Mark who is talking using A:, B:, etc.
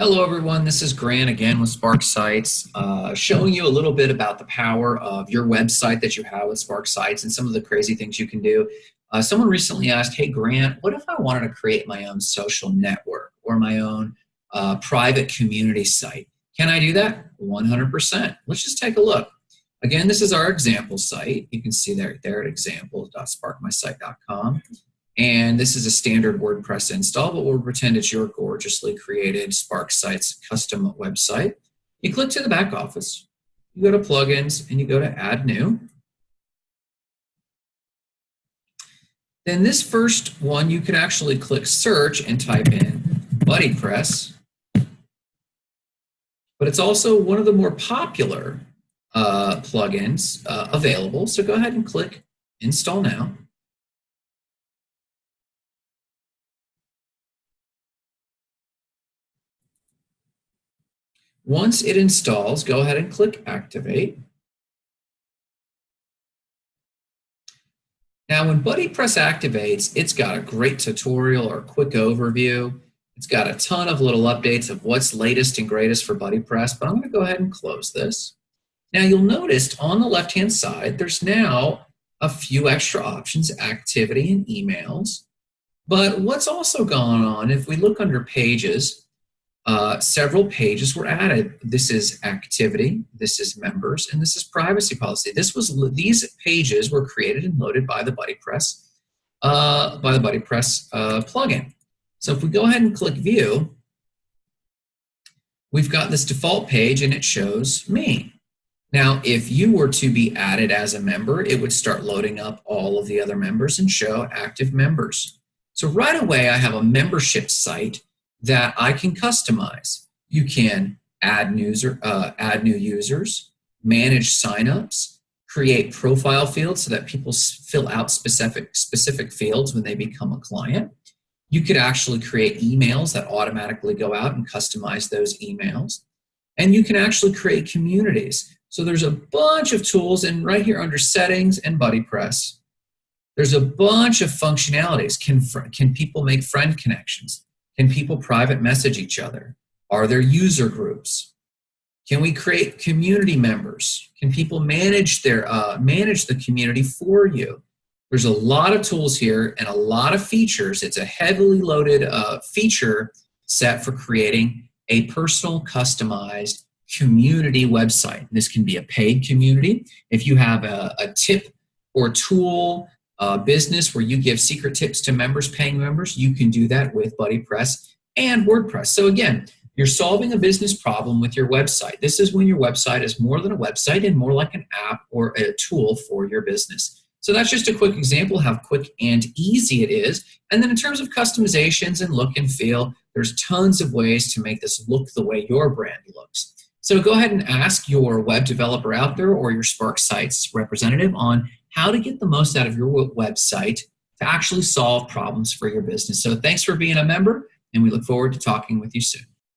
A: Hello everyone, this is Grant again with Spark Sites, uh, showing you a little bit about the power of your website that you have with Spark Sites and some of the crazy things you can do. Uh, someone recently asked, hey Grant, what if I wanted to create my own social network or my own uh, private community site? Can I do that? 100%. Let's just take a look. Again, this is our example site. You can see there, there at example.sparkmysite.com. And this is a standard WordPress install, but we'll pretend it's your gorgeously created Spark Sites custom website. You click to the back office, you go to plugins, and you go to add new. Then this first one, you can actually click search and type in BuddyPress. But it's also one of the more popular uh, plugins uh, available. So go ahead and click install now. Once it installs, go ahead and click Activate. Now, when BuddyPress activates, it's got a great tutorial or quick overview. It's got a ton of little updates of what's latest and greatest for BuddyPress, but I'm going to go ahead and close this. Now, you'll notice on the left-hand side, there's now a few extra options, activity and emails. But what's also gone on, if we look under pages, uh, several pages were added. This is activity, this is members, and this is privacy policy. This was these pages were created and loaded by the BuddyPress uh, by the BuddyPress uh, plugin. So if we go ahead and click View, we've got this default page and it shows me. Now, if you were to be added as a member, it would start loading up all of the other members and show active members. So right away, I have a membership site that I can customize. You can add, user, uh, add new users, manage signups, create profile fields so that people fill out specific, specific fields when they become a client. You could actually create emails that automatically go out and customize those emails. And you can actually create communities. So there's a bunch of tools and right here under settings and BuddyPress, there's a bunch of functionalities. Can, can people make friend connections? Can people private message each other? Are there user groups? Can we create community members? Can people manage their uh, manage the community for you? There's a lot of tools here and a lot of features. It's a heavily loaded uh, feature set for creating a personal customized community website. This can be a paid community. If you have a, a tip or tool uh, business where you give secret tips to members, paying members, you can do that with BuddyPress and WordPress. So again, you're solving a business problem with your website. This is when your website is more than a website and more like an app or a tool for your business. So that's just a quick example how quick and easy it is. And then in terms of customizations and look and feel, there's tons of ways to make this look the way your brand looks. So go ahead and ask your web developer out there or your Spark Sites representative on how to get the most out of your website to actually solve problems for your business. So thanks for being a member, and we look forward to talking with you soon.